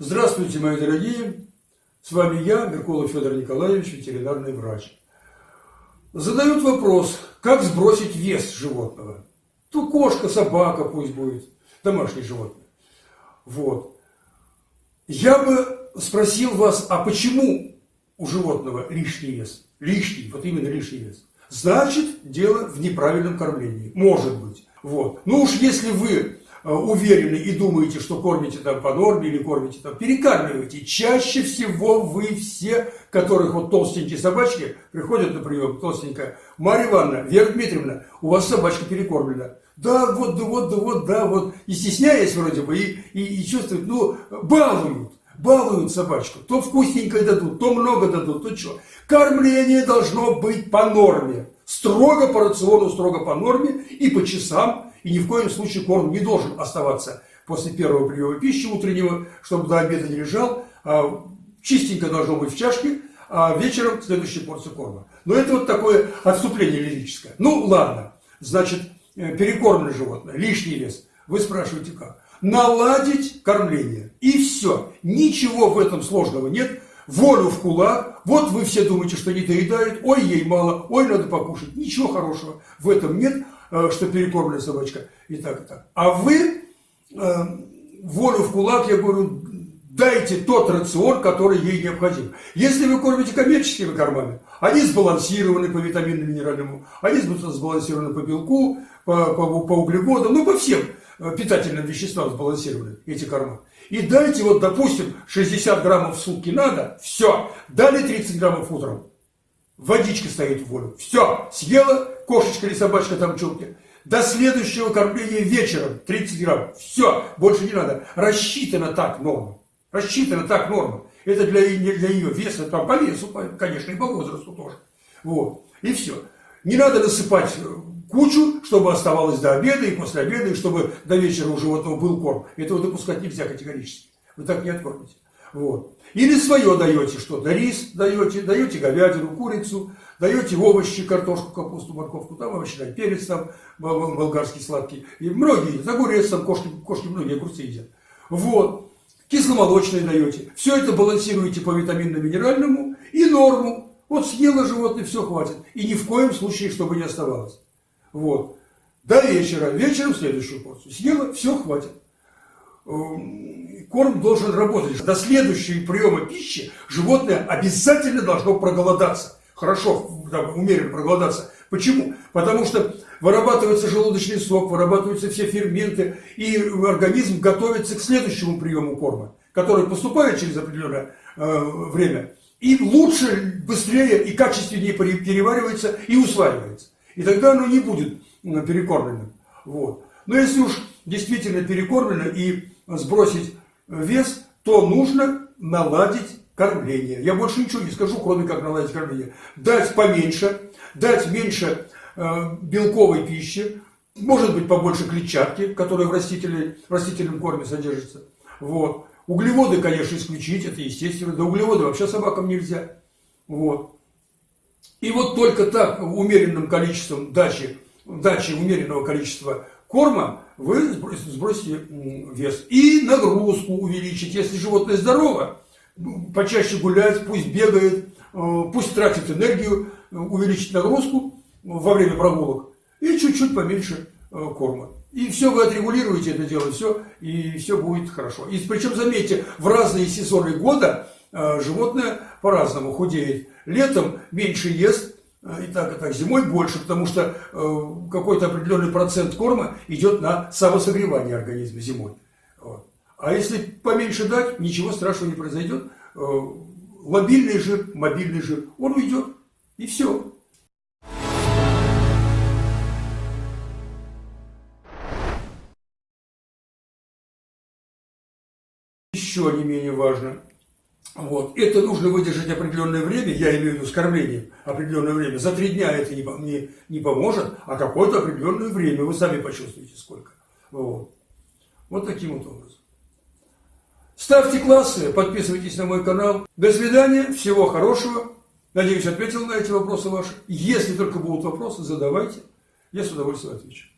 Здравствуйте, мои дорогие! С вами я, Меркулов Федор Николаевич, ветеринарный врач. Задают вопрос, как сбросить вес животного. То кошка, собака пусть будет, домашнее животное. Вот. Я бы спросил вас, а почему у животного лишний вес? Лишний, вот именно лишний вес. Значит, дело в неправильном кормлении. Может быть. Вот. Ну уж если вы уверены и думаете, что кормите там по норме или кормите там, перекармливаете. Чаще всего вы все, которых вот толстенькие собачки, приходят на прием, толстенькая, Марья Ивановна, Вера Дмитриевна, у вас собачка перекормлена. Да, вот, да, вот, да, вот, да, вот. И стесняясь вроде бы, и, и, и чувствуют, ну, балуют, балуют собачку. То вкусненькое дадут, то много дадут, то что. Кормление должно быть по норме. Строго по рациону, строго по норме и по часам и ни в коем случае корм не должен оставаться после первого приема пищи утреннего, чтобы до обеда не лежал. А чистенько должно быть в чашке, а вечером следующая порция корма. Но это вот такое отступление лирическое. Ну, ладно. Значит, э, перекормленное животное, лишний вес. Вы спрашиваете как? Наладить кормление. И все. Ничего в этом сложного нет. Волю в кулак. Вот вы все думаете, что не доедают. Ой, ей мало. Ой, надо покушать. Ничего хорошего в этом нет. Э, что перекормлена собачка, и так, и так. А вы, э, волю в кулак, я говорю, дайте тот рацион, который ей необходим. Если вы кормите коммерческими кормами, они сбалансированы по витаминному, минеральному, они сбалансированы по белку, по, по, по углеводам, ну, по всем питательным веществам сбалансированы эти корма. И дайте, вот, допустим, 60 граммов в сутки надо, все, дали 30 граммов утром. Водичка стоит в волю. Все, съела кошечка или собачка там чулки. До следующего кормления вечером 30 грамм. Все, больше не надо. Рассчитана так норма. Рассчитана так норма. Это для, для ее веса, там по весу, конечно, и по возрасту тоже. Вот. И все. Не надо насыпать кучу, чтобы оставалось до обеда и после обеда, и чтобы до вечера у животного был корм. Этого допускать нельзя категорически. Вы так не откормите. Вот. Или свое даете что-то, рис даете, даете говядину, курицу, даете овощи, картошку, капусту, морковку, там овощи, перец там болгарский сладкий. И многие, огурец там, кошки, кошки многие огурцы едят. Вот. Кисломолочное даете. Все это балансируете по витаминно-минеральному и норму. Вот съело животное, все хватит. И ни в коем случае, чтобы не оставалось. Вот. До вечера. Вечером следующую порцию. Съела, все хватит. Эм, корм должен работать. До следующего приема пищи животное обязательно должно проголодаться. Хорошо, там, умеренно проголодаться. Почему? Потому что вырабатывается желудочный сок, вырабатываются все ферменты, и организм готовится к следующему приему корма, который поступает через определенное э, время, и лучше, быстрее и качественнее переваривается и усваивается. И тогда оно не будет перекормленным. Вот. Но если уж действительно перекормлено и сбросить вес, то нужно наладить кормление. Я больше ничего не скажу, кроме как наладить кормление. Дать поменьше, дать меньше э, белковой пищи, может быть побольше клетчатки, которая в, в растительном корме содержится. Вот. Углеводы, конечно, исключить, это естественно. Да углеводы вообще собакам нельзя. Вот. И вот только так, умеренным количеством дачи, дачи умеренного количества корма, вы сбросите вес. И нагрузку увеличить. Если животное здорово, почаще гулять, пусть бегает, э, пусть тратит энергию, увеличить нагрузку во время прогулок и чуть-чуть поменьше э, корма. И все, вы отрегулируете это дело, все, и все будет хорошо. И причем, заметьте, в разные сезоны года э, животное по-разному худеет. Летом меньше ест, и так, и так. Зимой больше, потому что э, какой-то определенный процент корма идет на самосогревание организма зимой. Вот. А если поменьше дать, ничего страшного не произойдет. Э, лобильный жир, мобильный жир, он уйдет. И все. Еще не менее важно, вот. Это нужно выдержать определенное время, я имею в виду с определенное время. За три дня это не, не, не поможет, а какое-то определенное время, вы сами почувствуете сколько. Вот. вот таким вот образом. Ставьте классы, подписывайтесь на мой канал. До свидания, всего хорошего. Надеюсь, ответил на эти вопросы ваши. Если только будут вопросы, задавайте. Я с удовольствием отвечу.